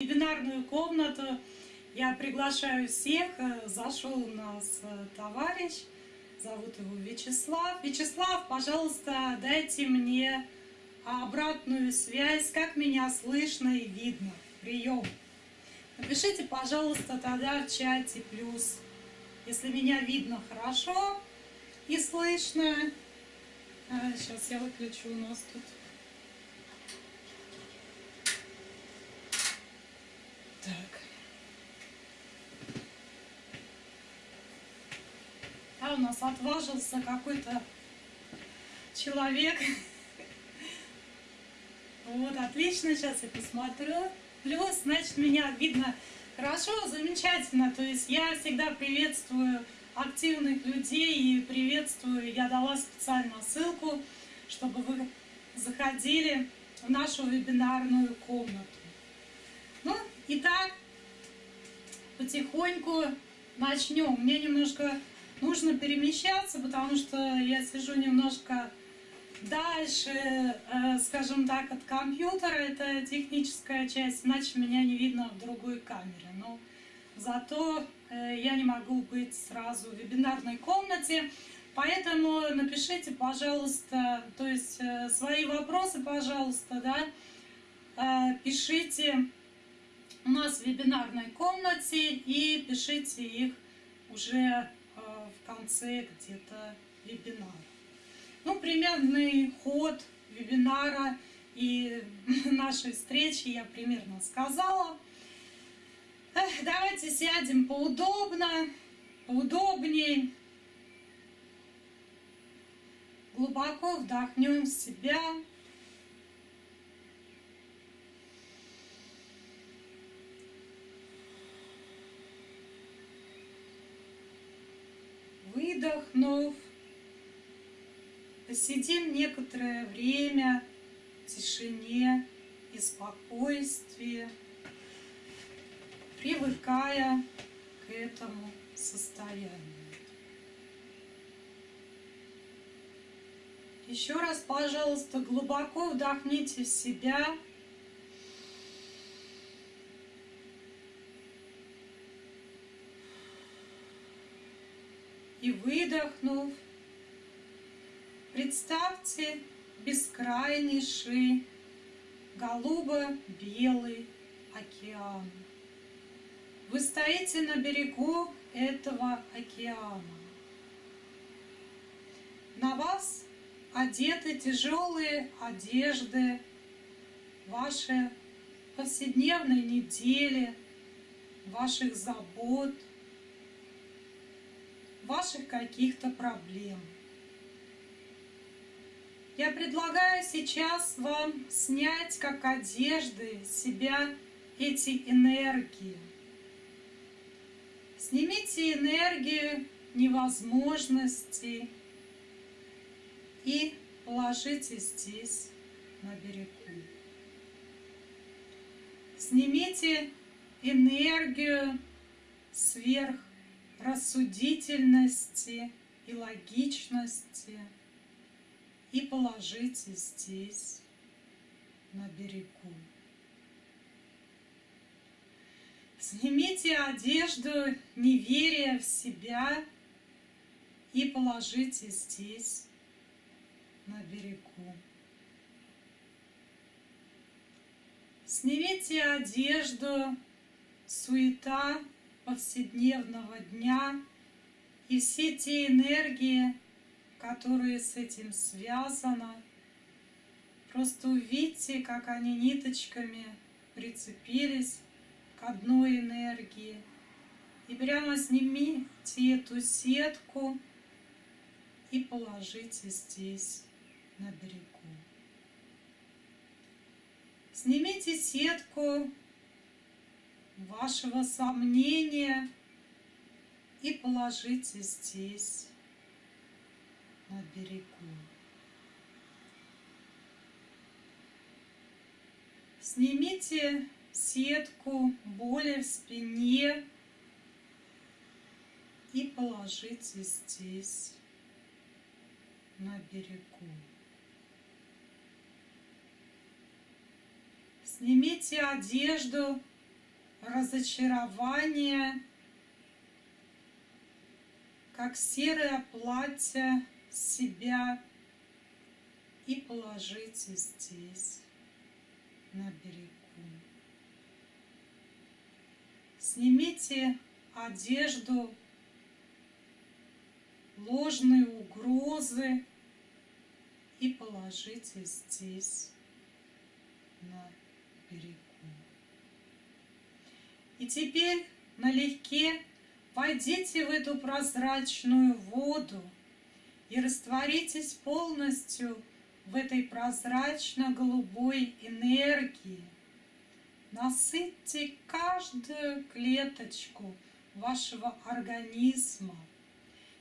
вебинарную комнату. Я приглашаю всех. Зашел у нас э, товарищ, зовут его Вячеслав. Вячеслав, пожалуйста, дайте мне обратную связь, как меня слышно и видно. Прием. Напишите, пожалуйста, тогда в чате плюс, если меня видно хорошо и слышно. Сейчас я выключу у нас тут. Так. А у нас отважился какой-то человек. Вот, отлично, сейчас я посмотрю. Плюс, значит, меня видно хорошо, замечательно. То есть я всегда приветствую активных людей и приветствую. Я дала специально ссылку, чтобы вы заходили в нашу вебинарную комнату. Ну, итак, потихоньку начнем. Мне немножко нужно перемещаться, потому что я сижу немножко дальше, э, скажем так, от компьютера. Это техническая часть, иначе меня не видно в другой камере. Но зато э, я не могу быть сразу в вебинарной комнате. Поэтому напишите, пожалуйста, то есть э, свои вопросы, пожалуйста, да, пишите у нас в вебинарной комнате и пишите их уже в конце где-то вебинара. Ну, примерный ход вебинара и нашей встречи я примерно сказала. Давайте сядем поудобно, поудобнее. Глубоко вдохнем в себя. Выдохнув, посидим некоторое время в тишине и спокойствии, привыкая к этому состоянию. Еще раз, пожалуйста, глубоко вдохните в себя. И выдохнув, представьте бескрайнейший голубо-белый океан. Вы стоите на берегу этого океана. На вас одеты тяжелые одежды, ваши повседневной недели, ваших забот, ваших каких-то проблем. Я предлагаю сейчас вам снять как одежды себя эти энергии. Снимите энергию невозможности и положите здесь, на берегу. Снимите энергию сверхрассудительности и логичности и положите здесь, на берегу. Снимите одежду неверия в себя и положите здесь, на берегу. Снимите одежду, суета повседневного дня и все те энергии, которые с этим связаны. Просто увидьте, как они ниточками прицепились к одной энергии. И прямо снимите эту сетку и положите здесь, на берегу. Снимите сетку вашего сомнения и положите здесь, на берегу. Снимите сетку боли в спине и положите здесь, на берегу. Снимите одежду разочарование, как серое платье себя и положите здесь, на берегу. Снимите одежду, ложные угрозы и положите здесь, на берегу. И теперь налегке войдите в эту прозрачную воду и растворитесь полностью в этой прозрачно-голубой энергии. Насытьте каждую клеточку вашего организма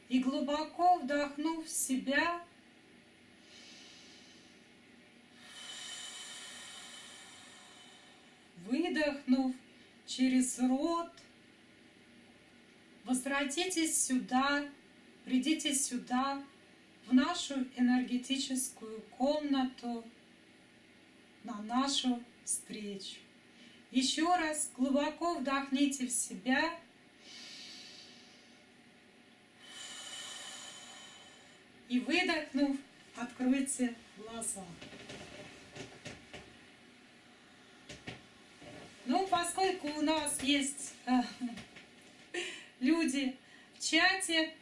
и глубоко вдохнув в себя, выдохнув через рот, возвратитесь сюда, придите сюда, в нашу энергетическую комнату, на нашу встречу. Еще раз глубоко вдохните в себя. И выдохнув, откройте глаза. Ну, поскольку у нас есть э, люди в чате,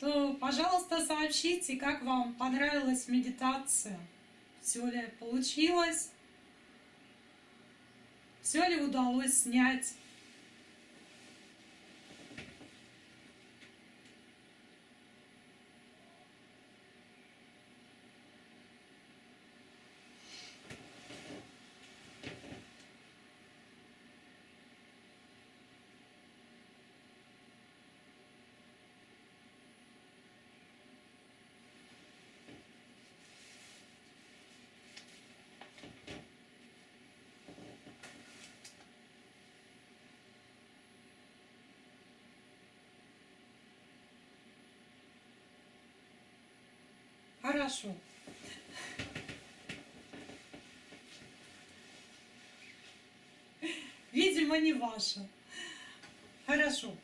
то, пожалуйста, сообщите, как вам понравилась медитация. Все ли получилось? Все ли удалось снять? Хорошо. Видимо, не ваша. Хорошо.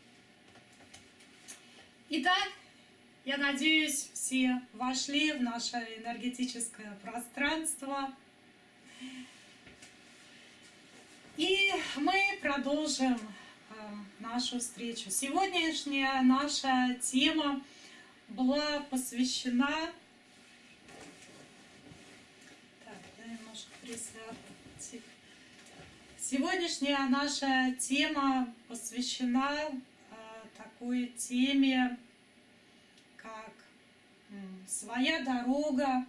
Итак, я надеюсь, все вошли в наше энергетическое пространство. И мы продолжим э, нашу встречу. Сегодняшняя наша тема была посвящена Сегодняшняя наша тема посвящена э, такой теме, как своя дорога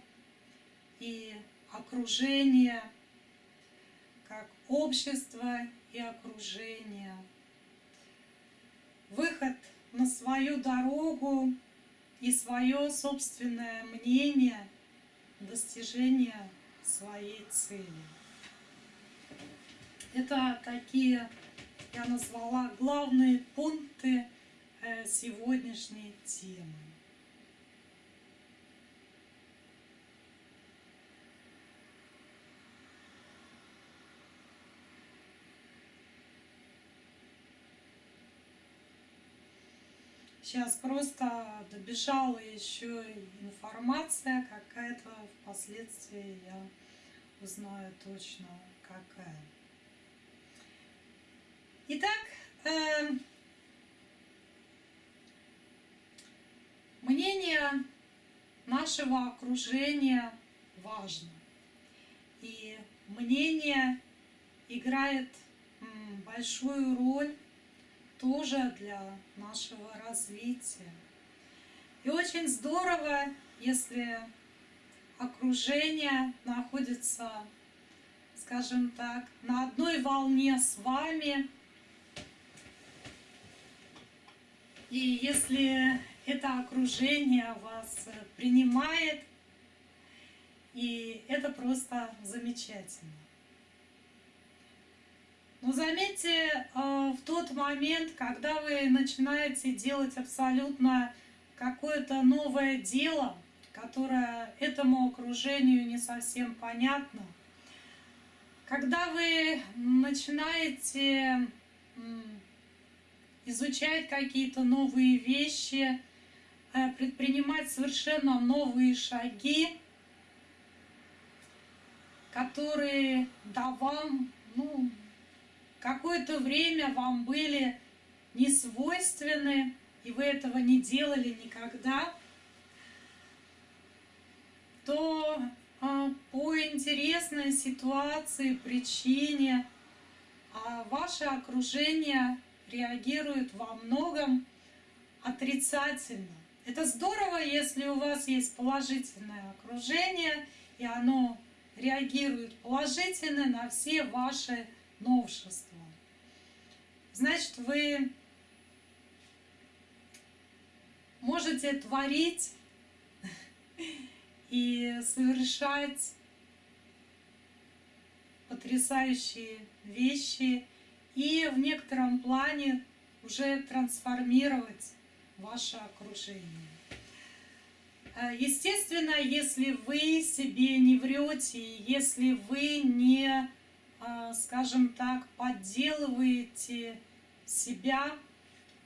и окружение, как общество и окружение. Выход на свою дорогу и свое собственное мнение, достижение своей цели. Это такие, я назвала, главные пункты э, сегодняшней темы. Сейчас просто добежала еще информация какая-то, впоследствии я узнаю точно какая. Итак, э, мнение нашего окружения важно. И мнение играет большую роль тоже для нашего развития. И очень здорово, если окружение находится, скажем так, на одной волне с вами. И если это окружение вас принимает, и это просто замечательно. Но заметьте, э, в тот момент, когда вы начинаете делать абсолютно какое-то новое дело, которое этому окружению не совсем понятно, когда вы начинаете изучать какие-то новые вещи, э, предпринимать совершенно новые шаги, которые да вам, ну, какое-то время вам были не свойственны, и вы этого не делали никогда, то а, по интересной ситуации, причине а ваше окружение реагирует во многом отрицательно. Это здорово, если у вас есть положительное окружение, и оно реагирует положительно на все ваши новшества. Значит, вы можете творить и совершать потрясающие вещи и в некотором плане уже трансформировать ваше окружение. Э, естественно, если вы себе не врете, если вы не, скажем так, подделываете себя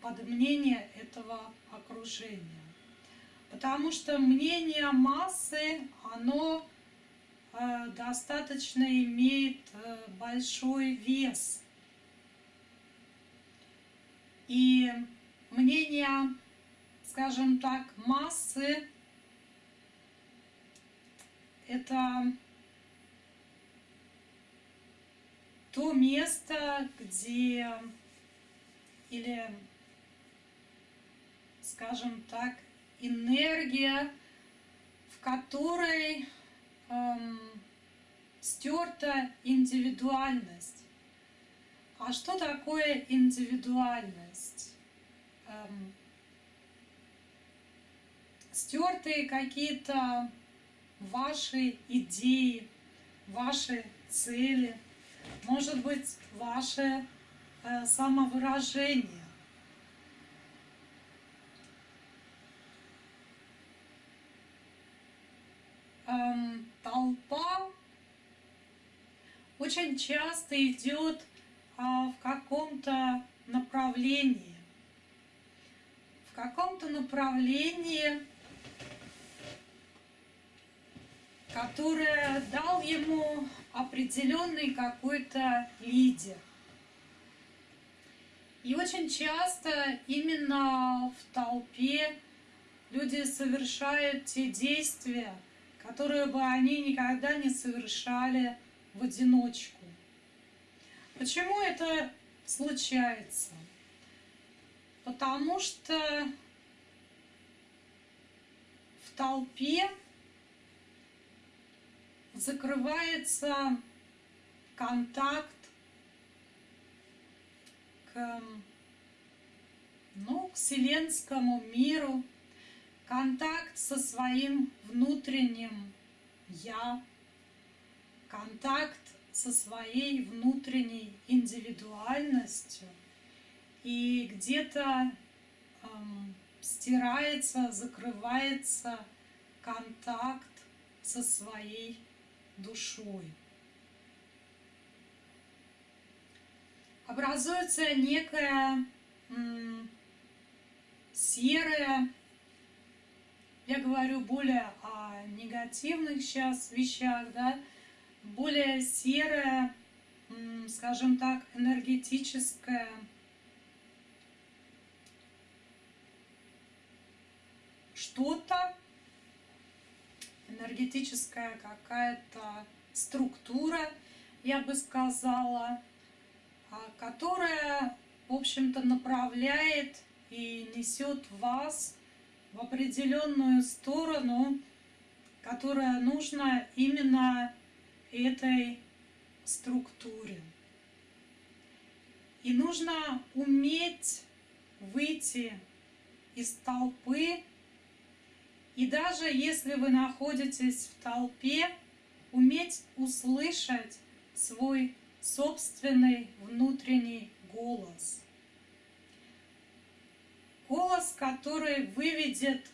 под мнение этого окружения. Потому что мнение массы, оно э, достаточно имеет большой вес. И мнение, скажем так, массы это то место, где или, скажем так, энергия, в которой эм, стерта индивидуальность. А что такое индивидуальность? Эм, стертые какие-то ваши идеи, ваши цели, может быть, ваше э, самовыражение. Эм, толпа очень часто идет а, в каком-то направлении. В каком-то направлении которая дал ему определенный какой-то лидер. И очень часто именно в толпе люди совершают те действия, которые бы они никогда не совершали в одиночку. Почему это случается? Потому что в толпе закрывается контакт к, ну, к вселенскому миру, контакт со своим внутренним «я», контакт со своей внутренней индивидуальностью, и где-то эм, стирается, закрывается контакт со своей душой. Образуется некая серая, я говорю более о негативных сейчас вещах, да, более серая, скажем так, энергетическая что-то, энергетическая какая-то структура, я бы сказала, а, которая, в общем-то, направляет и несет вас в определенную сторону, которая нужна именно этой структуре. И нужно уметь выйти из толпы и даже если вы находитесь в толпе, уметь услышать свой собственный внутренний голос. Голос, который выведет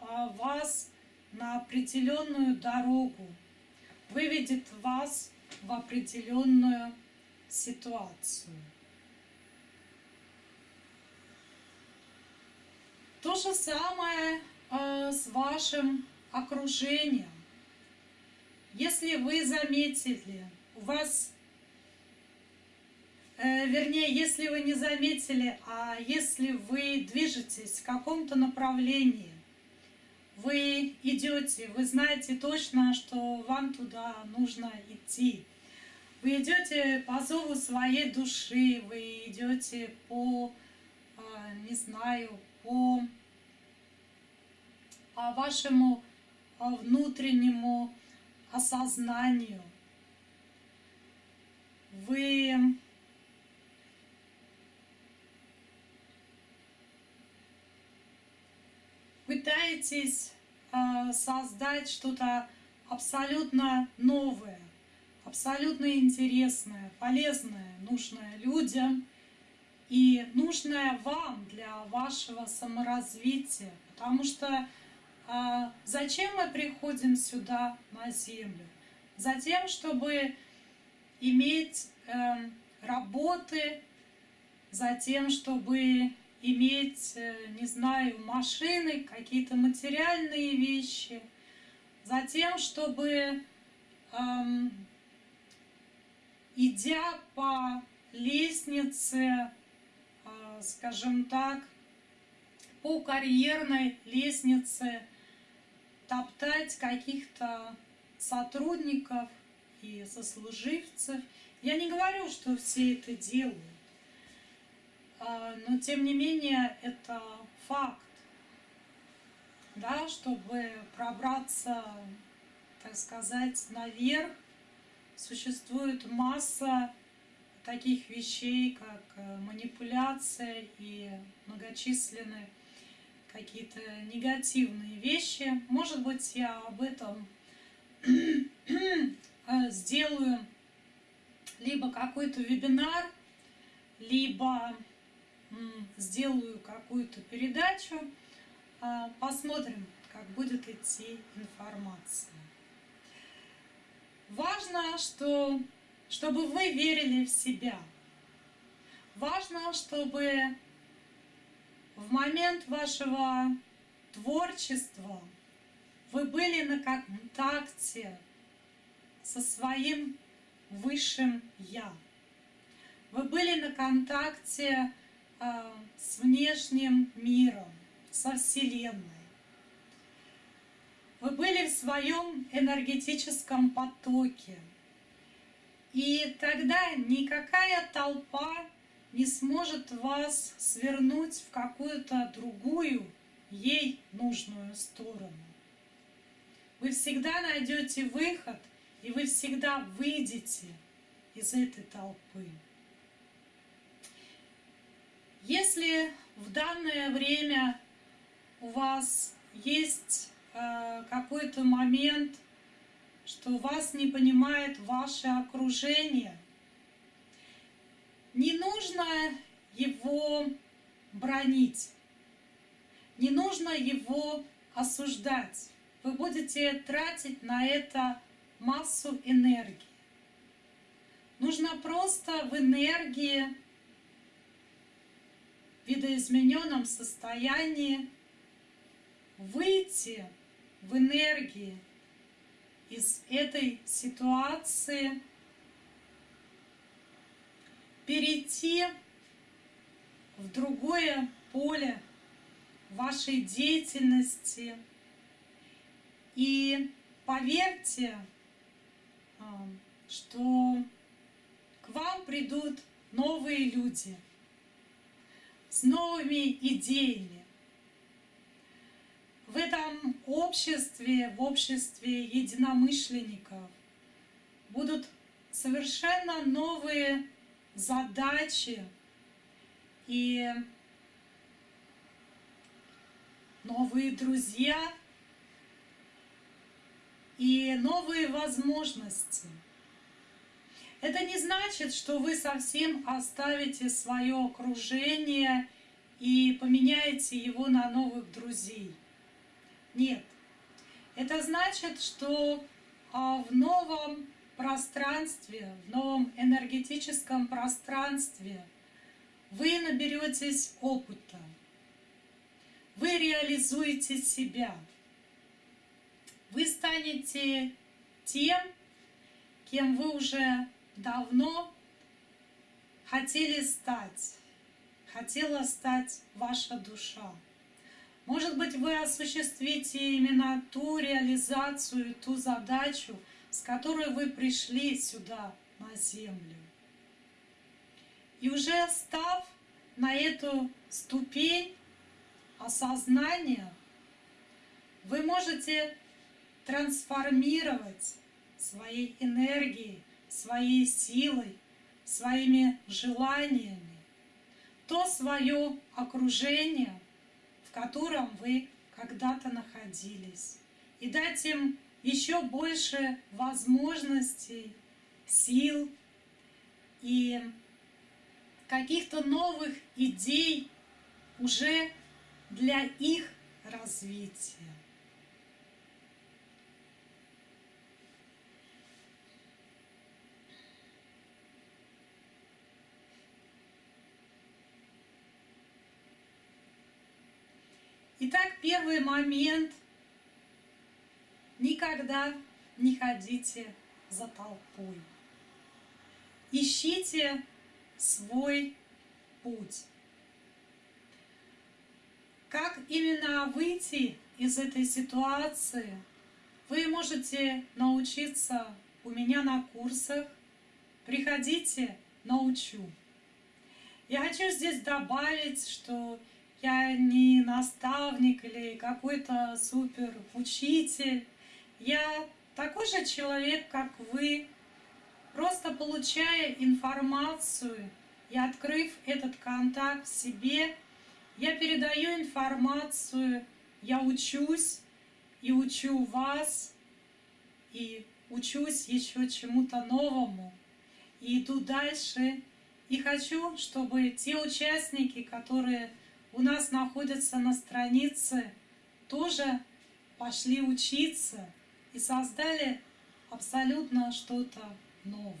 а, вас на определенную дорогу, выведет вас в определенную ситуацию. То же самое с вашим окружением. Если вы заметили, у вас, э, вернее, если вы не заметили, а если вы движетесь в каком-то направлении, вы идете, вы знаете точно, что вам туда нужно идти. Вы идете по зову своей души, вы идете по, а, не знаю, по вашему а, внутреннему осознанию. Вы пытаетесь э, создать что-то абсолютно новое, абсолютно интересное, полезное, нужное людям и нужное вам для вашего саморазвития. Потому что зачем мы приходим сюда на Землю? Затем, чтобы иметь э, работы, затем, чтобы иметь, э, не знаю, машины, какие-то материальные вещи, затем, чтобы, эм, идя по лестнице, э, скажем так, по карьерной лестнице, топтать каких-то сотрудников и сослуживцев. Я не говорю, что все это делают. А, но тем не менее это факт, да, чтобы пробраться, так сказать, наверх, существует масса таких вещей, как э, манипуляция и многочисленные какие-то негативные вещи. Может быть, я об этом э, сделаю либо какой-то вебинар, либо сделаю какую-то передачу, а, посмотрим, как будет идти информация. Важно, что, чтобы вы верили в себя. Важно, чтобы в момент вашего творчества вы были на контакте со своим высшим Я. Вы были на контакте а, с внешним миром, со Вселенной. Вы были в своем энергетическом потоке. И тогда никакая толпа не сможет вас свернуть в какую-то другую, ей нужную сторону. Вы всегда найдете выход, и вы всегда выйдете из этой толпы. Если в данное время у вас есть э, какой-то момент, что вас не понимает ваше окружение, не нужно его бронить, не нужно его осуждать. Вы будете тратить на это массу энергии. Нужно просто в энергии видоизмененном состоянии выйти в энергии из этой ситуации, перейти в другое поле вашей деятельности. И поверьте, а, что к вам придут новые люди – с новыми идеями. В этом обществе, в обществе единомышленников будут совершенно новые задачи и новые друзья и новые возможности – это не значит, что вы совсем оставите свое окружение и поменяете его на новых друзей. Нет. Это значит, что а, в новом пространстве, в новом энергетическом пространстве вы наберетесь опыта. вы реализуете себя. Вы станете тем, кем вы уже давно хотели стать, хотела стать ваша душа. Может быть, вы осуществите именно ту реализацию, ту задачу, с которой вы пришли сюда, на землю. И уже став на эту ступень осознания, вы можете трансформировать своей энергией, своей силой, своими желаниями то свое окружение, в котором вы когда-то находились, и дать им еще больше возможностей, сил и каких-то новых идей уже для их развития. Итак, первый момент. Никогда не ходите за толпой. Ищите свой путь. Как именно выйти из этой ситуации, вы можете научиться у меня на курсах. Приходите, научу. Я хочу здесь добавить, что я не наставник или какой-то супер учитель. Я такой же человек, как вы, просто получая информацию и открыв этот контакт в себе, я передаю информацию, я учусь и учу вас, и учусь еще чему-то новому, и иду дальше. И хочу, чтобы те участники, которые у нас находятся на странице, тоже пошли учиться и создали абсолютно что-то новое.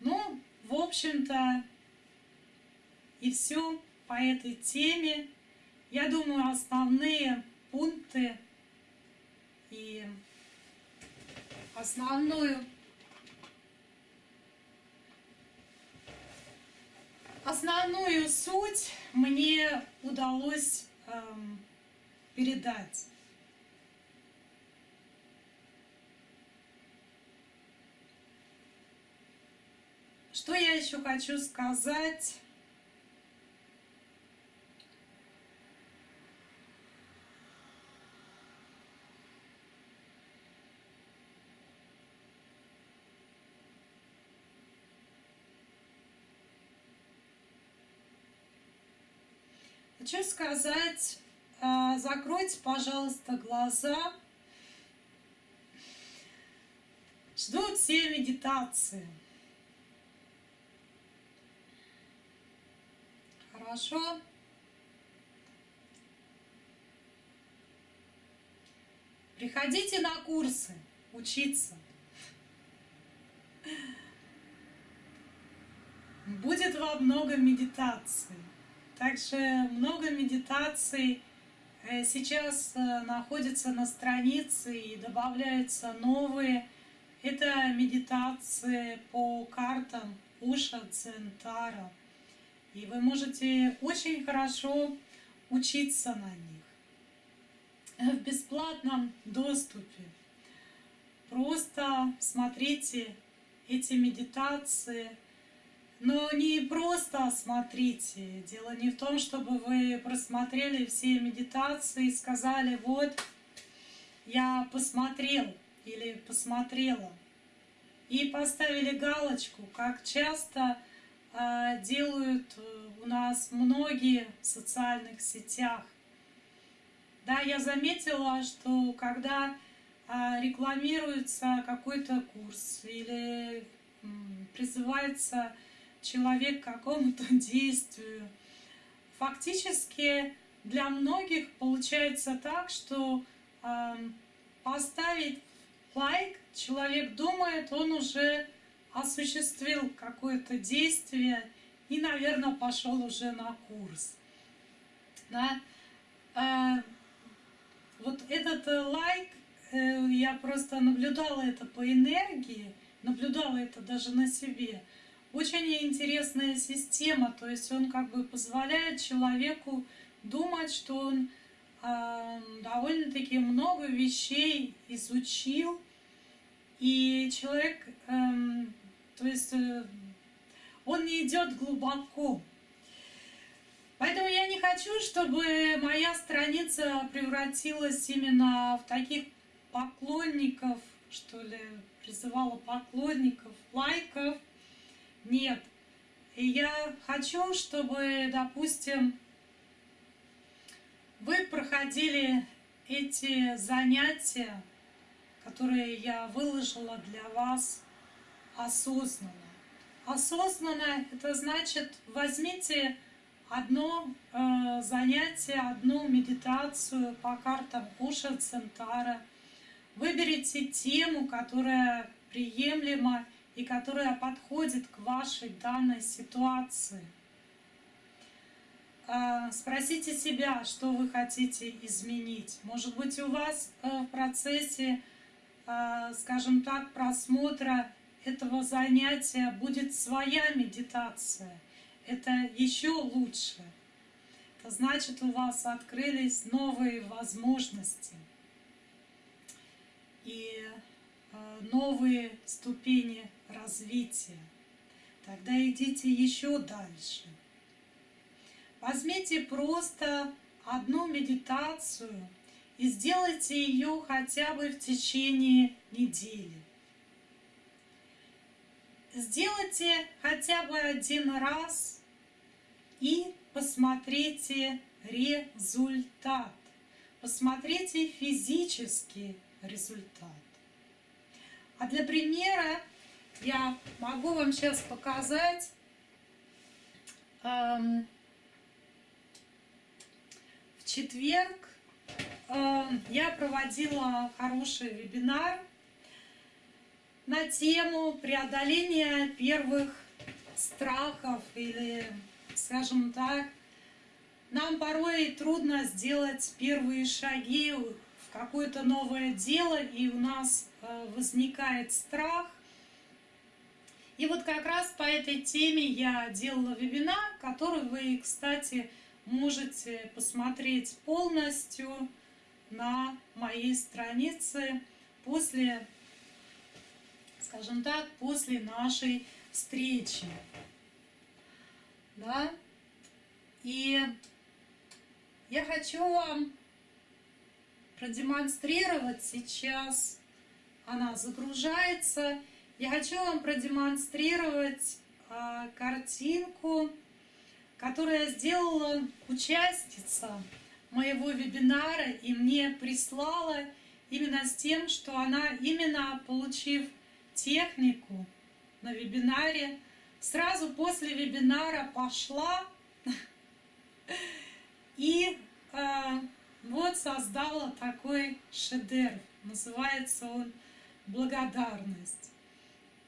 Ну, в общем-то, и все по этой теме. Я думаю, основные пункты и основную Основную суть мне удалось эм, передать. Что я еще хочу сказать? Хочу сказать, закройте, пожалуйста, глаза. Ждут все медитации. Хорошо. Приходите на курсы учиться. Будет во много медитаций. Также много медитаций сейчас э, находится на странице и добавляются новые. Это медитации по картам Уша Центара. И вы можете очень хорошо учиться на них в бесплатном доступе. Просто смотрите эти медитации – но не просто смотрите. Дело не в том, чтобы вы просмотрели все медитации и сказали, вот, я посмотрел или посмотрела. И поставили галочку, как часто э, делают у нас многие в социальных сетях. Да, я заметила, что когда э, рекламируется какой-то курс или э, призывается человек к какому-то действию. Фактически для многих получается так, что э, поставить лайк человек думает, он уже осуществил какое-то действие и, наверное, пошел уже на курс. Да? А, вот этот э, лайк, э, я просто наблюдала это по энергии, наблюдала это даже на себе. Очень интересная система, то есть он как бы позволяет человеку думать, что он э, довольно-таки много вещей изучил, и человек, э, то есть э, он не идет глубоко. Поэтому я не хочу, чтобы моя страница превратилась именно в таких поклонников, что ли, призывала поклонников, лайков. Нет. И я хочу, чтобы, допустим, вы проходили эти занятия, которые я выложила для вас осознанно. Осознанно это значит возьмите одно э, занятие, одну медитацию по картам Уша Центара. Выберите тему, которая приемлема и которая подходит к вашей данной ситуации. Э, спросите себя, что вы хотите изменить. Может быть, у вас э, в процессе, э, скажем так, просмотра этого занятия будет своя медитация – это еще лучше. Это значит, у вас открылись новые возможности и э, новые ступени развития. Тогда идите еще дальше. Возьмите просто одну медитацию и сделайте ее хотя бы в течение недели. Сделайте хотя бы один раз и посмотрите результат. Посмотрите физический результат. А для примера я могу вам сейчас показать эм, в четверг э, я проводила хороший вебинар на тему преодоления первых страхов или, скажем так, нам порой трудно сделать первые шаги в какое-то новое дело, и у нас э, возникает страх. И вот как раз по этой теме я делала вебинар, который вы, кстати, можете посмотреть полностью на моей странице после скажем так, после нашей встречи. Да? И я хочу вам продемонстрировать сейчас, она загружается, я хочу вам продемонстрировать а, картинку, которую сделала участница моего вебинара и мне прислала именно с тем, что она именно получив технику на вебинаре. Сразу после вебинара пошла и э, вот создала такой шедевр. Называется он «Благодарность».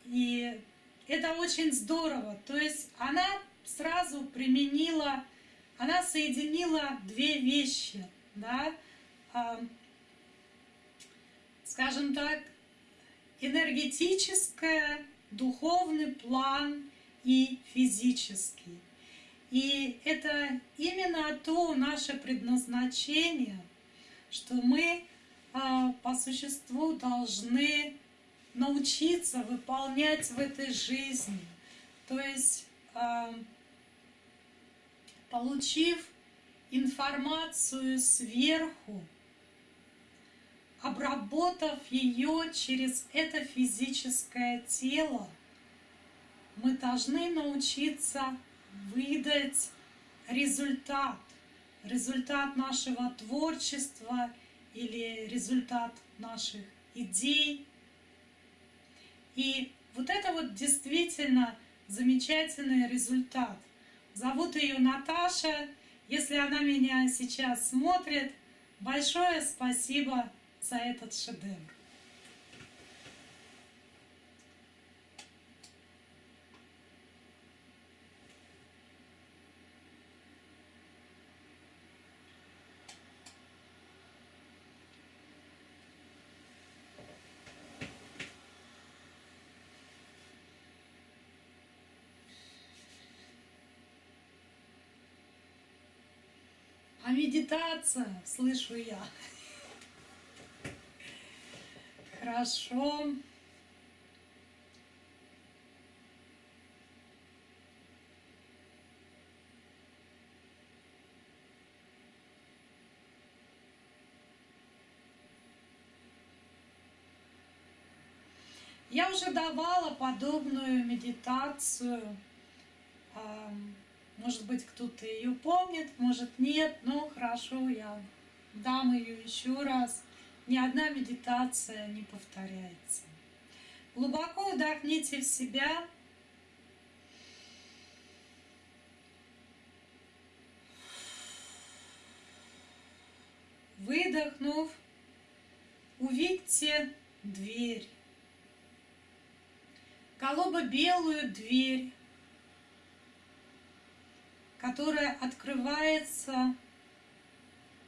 И это очень здорово. То есть она сразу применила, она соединила две вещи, да, э, скажем так, энергетическое, духовный план и физический. И это именно то наше предназначение, что мы а, по существу должны научиться выполнять в этой жизни. То есть, а, получив информацию сверху, обработав ее через это физическое тело, мы должны научиться выдать результат, результат нашего творчества или результат наших идей. И вот это вот действительно замечательный результат. Зовут ее Наташа. Если она меня сейчас смотрит, большое спасибо за этот шедевр. А медитация, слышу я. Хорошо. Я уже давала подобную медитацию. Может быть, кто-то ее помнит, может нет, но хорошо, я дам ее еще раз. Ни одна медитация не повторяется. Глубоко вдохните в себя. Выдохнув, увидьте дверь голубо-белую дверь, которая открывается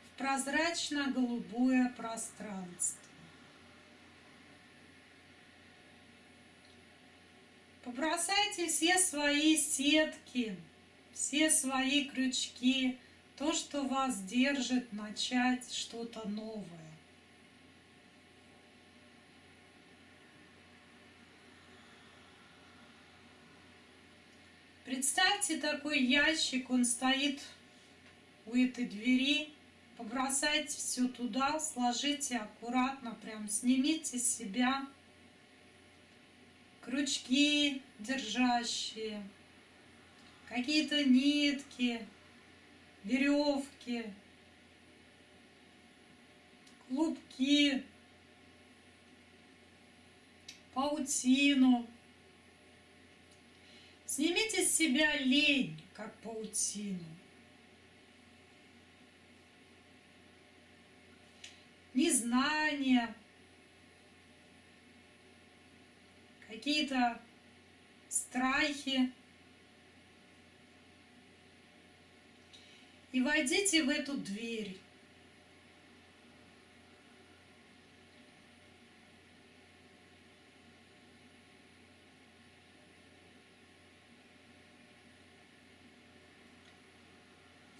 в прозрачно-голубое пространство. Побросайте все свои сетки, все свои крючки, то, что вас держит начать что-то новое. Представьте такой ящик, он стоит у этой двери. Побросайте все туда, сложите аккуратно, прям снимите с себя крючки держащие, какие-то нитки, веревки, клубки, паутину. Снимите с себя лень, как паутину. Незнание, какие-то страхи. И войдите в эту дверь.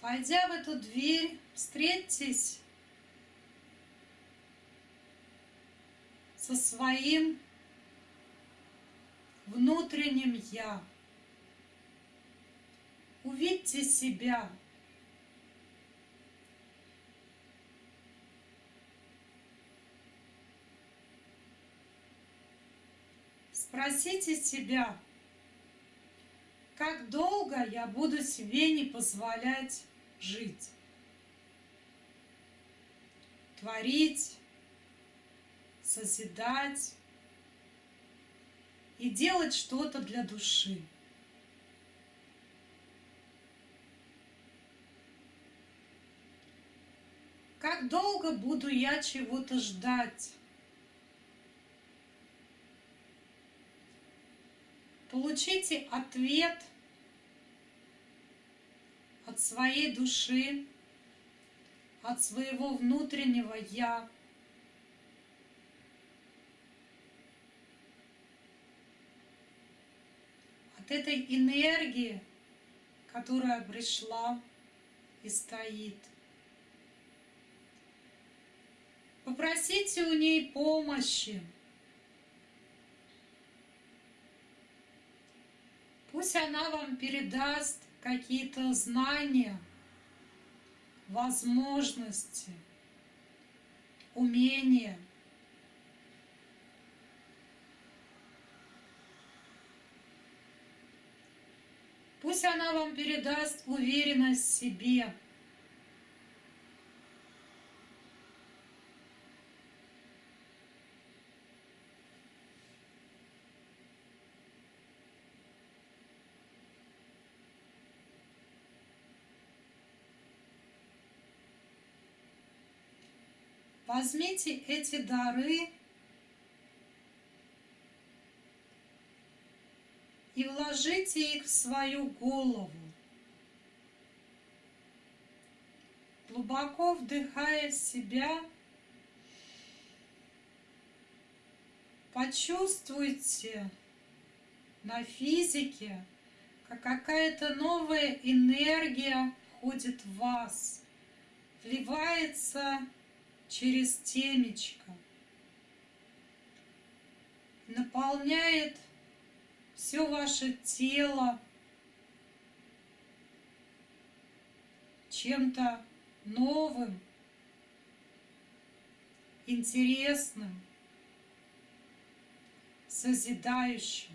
Войдя в эту дверь, встретьтесь со своим внутренним «Я». Увидьте себя. Спросите себя, как долго я буду себе не позволять жить, творить, созидать и делать что-то для души. Как долго буду я чего-то ждать? Получите ответ от своей души, от своего внутреннего «я». От этой энергии, которая пришла и стоит. Попросите у ней помощи. Пусть она вам передаст какие-то знания, возможности, умения. Пусть она вам передаст уверенность в себе – Возьмите эти дары и вложите их в свою голову. Глубоко вдыхая в себя, почувствуйте на физике, как какая-то новая энергия входит в вас – вливается через темечко, наполняет все ваше тело чем-то новым, интересным, созидающим.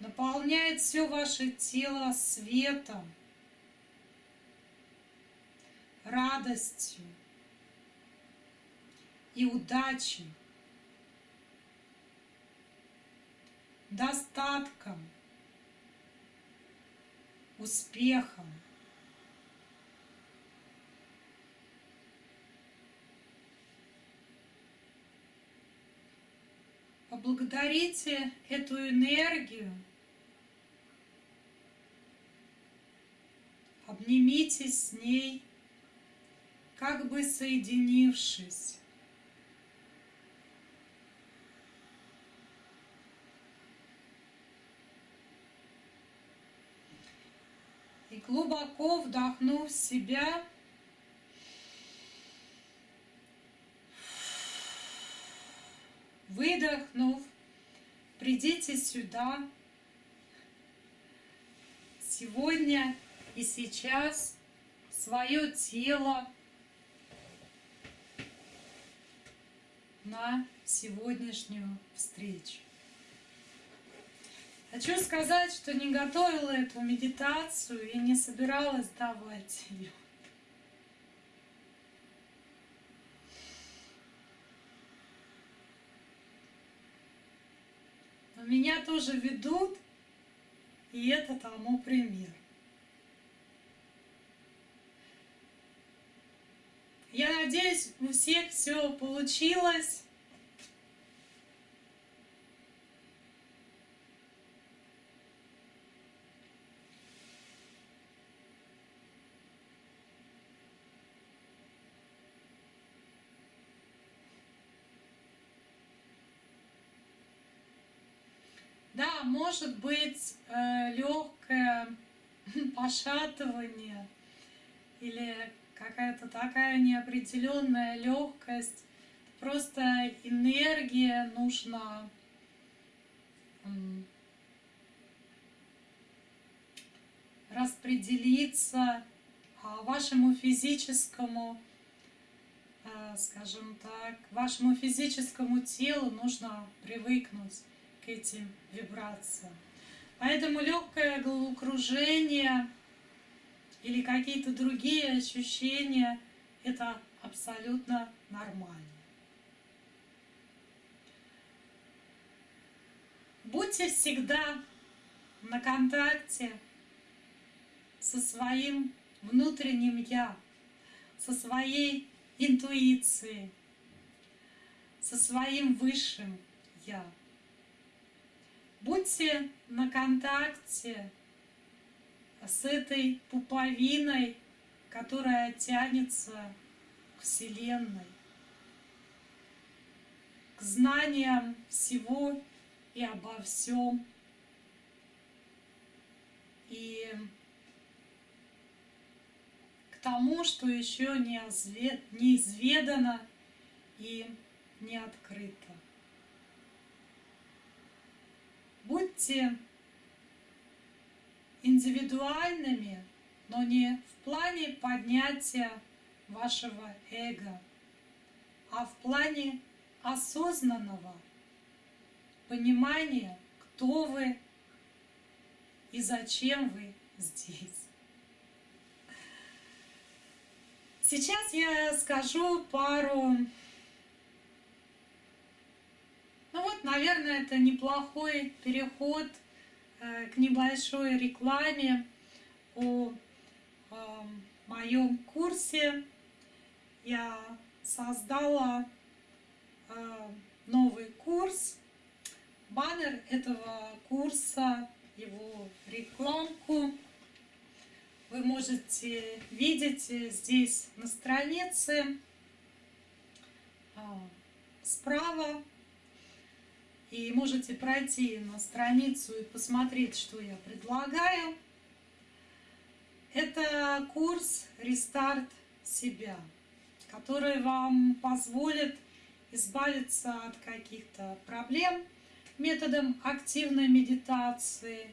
Наполняет все ваше тело светом, радостью и удачей, достатком, успехом. Поблагодарите эту энергию, обнимитесь с ней, как бы соединившись. И глубоко вдохнув себя, выдохнув, придите сюда сегодня и сейчас свое тело на сегодняшнюю встречу. Хочу сказать, что не готовила эту медитацию и не собиралась давать ее. Но меня тоже ведут, и это тому пример. Я надеюсь, у всех все получилось. Да, может быть э, легкое пошатывание или какая-то такая неопределенная легкость. Просто энергия нужна распределиться а вашему физическому, э, скажем так, вашему физическому телу нужно привыкнуть к этим вибрациям. Поэтому легкое головокружение или какие-то другие ощущения, это абсолютно нормально. Будьте всегда на контакте со своим внутренним «я», со своей интуицией, со своим высшим «я». Будьте на контакте с этой пуповиной, которая тянется к Вселенной, к знаниям всего и обо всем. И к тому, что еще не изведано и не открыто. Будьте индивидуальными, но не в плане поднятия вашего эго, а в плане осознанного понимания, кто вы и зачем вы здесь. Сейчас я скажу пару... Ну вот, наверное, это неплохой переход – к небольшой рекламе о эм, моем курсе. Я создала э, новый курс. Баннер этого курса, его рекламку вы можете видеть здесь на странице э, справа и можете пройти на страницу и посмотреть, что я предлагаю. Это курс «Рестарт себя», который вам позволит избавиться от каких-то проблем методом активной медитации,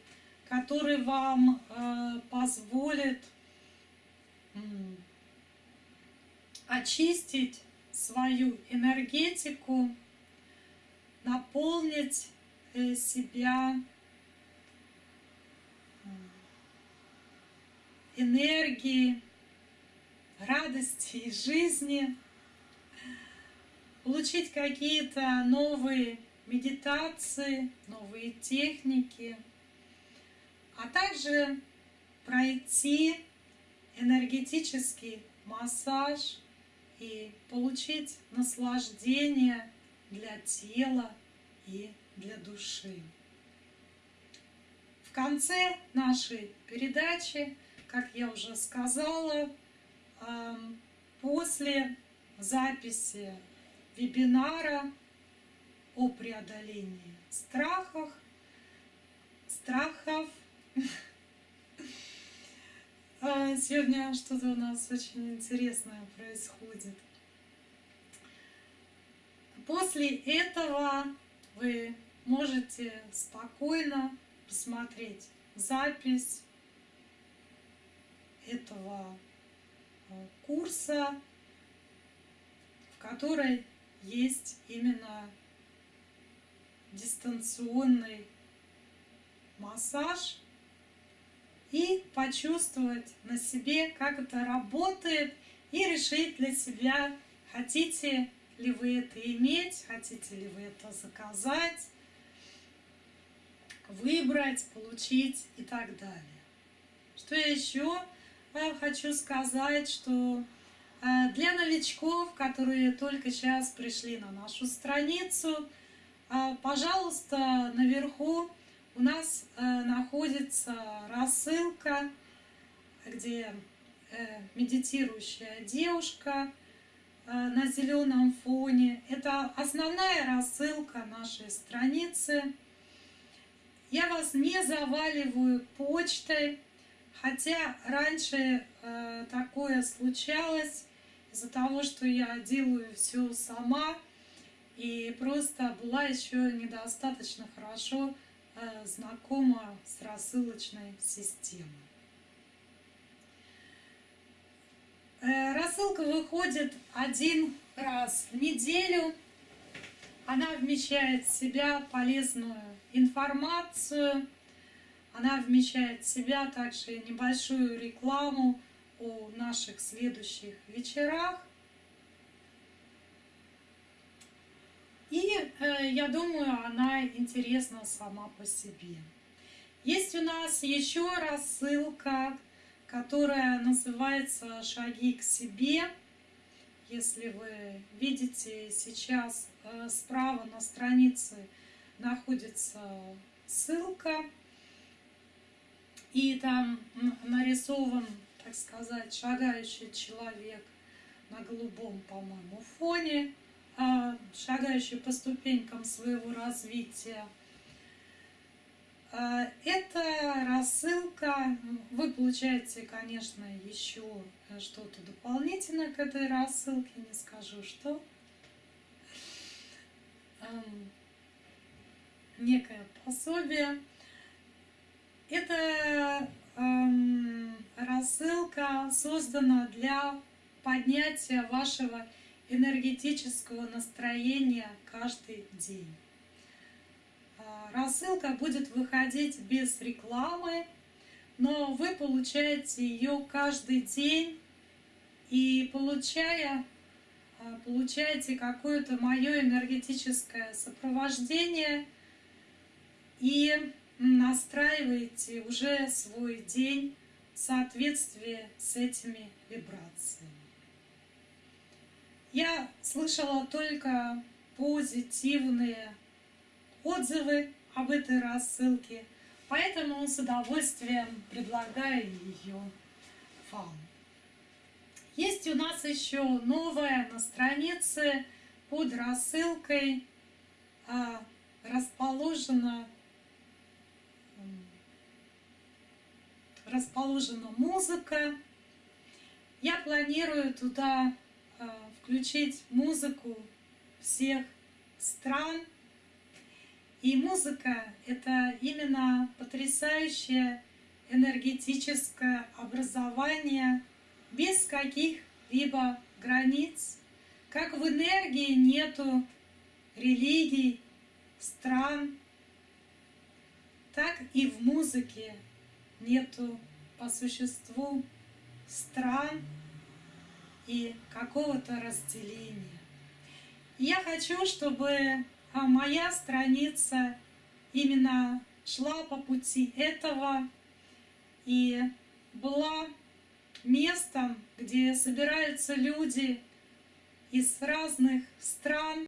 который вам э, позволит очистить свою энергетику, наполнить э, себя энергией, радости и жизни, получить какие-то новые медитации, новые техники, а также пройти энергетический массаж и получить наслаждение для тела и для души. В конце нашей передачи, как я уже сказала, эм, после записи вебинара о преодолении страхов, страхов. А, сегодня что-то у нас очень интересное происходит. После этого вы можете спокойно посмотреть запись этого а, курса, в которой есть именно дистанционный массаж и почувствовать на себе, как это работает, и решить для себя, хотите ли вы это иметь, хотите ли вы это заказать, выбрать, получить и так далее. Что я еще э, хочу сказать, что э, для новичков, которые только сейчас пришли на нашу страницу, э, пожалуйста, наверху у нас находится рассылка, где медитирующая девушка на зеленом фоне. Это основная рассылка нашей страницы. Я вас не заваливаю почтой, хотя раньше э, такое случалось из-за того, что я делаю все сама и просто была еще недостаточно хорошо э, знакома с рассылочной системой. Э, рассылка выходит один раз в неделю. Она вмещает в себя полезную информацию. Она вмещает в себя также небольшую рекламу о наших следующих вечерах. И э, я думаю, она интересна сама по себе. Есть у нас еще рассылка, которая называется «Шаги к себе». Если вы видите сейчас э, справа на странице находится ссылка, и там нарисован, так сказать, шагающий человек на голубом, по-моему, фоне, а, шагающий по ступенькам своего развития. А, это рассылка. Вы получаете, конечно, еще что-то дополнительное к этой рассылке, не скажу что некое пособие. Эта эм, рассылка создана для поднятия вашего энергетического настроения каждый день. А, рассылка будет выходить без рекламы, но вы получаете ее каждый день и получая а, получаете какое-то мое энергетическое сопровождение и настраиваете уже свой день в соответствии с этими вибрациями. Я слышала только позитивные отзывы об этой рассылке, поэтому с удовольствием предлагаю ее вам. Есть у нас еще новая на странице под рассылкой а, расположена расположена музыка. Я планирую туда э, включить музыку всех стран. И музыка — это именно потрясающее энергетическое образование без каких-либо границ. Как в энергии нету религий, стран, так и в музыке нету по существу стран и какого-то разделения. Я хочу, чтобы а, моя страница именно шла по пути этого и была местом, где собираются люди из разных стран,